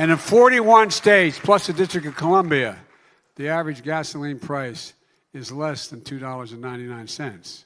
And in 41 states, plus the District of Columbia, the average gasoline price is less than $2.99.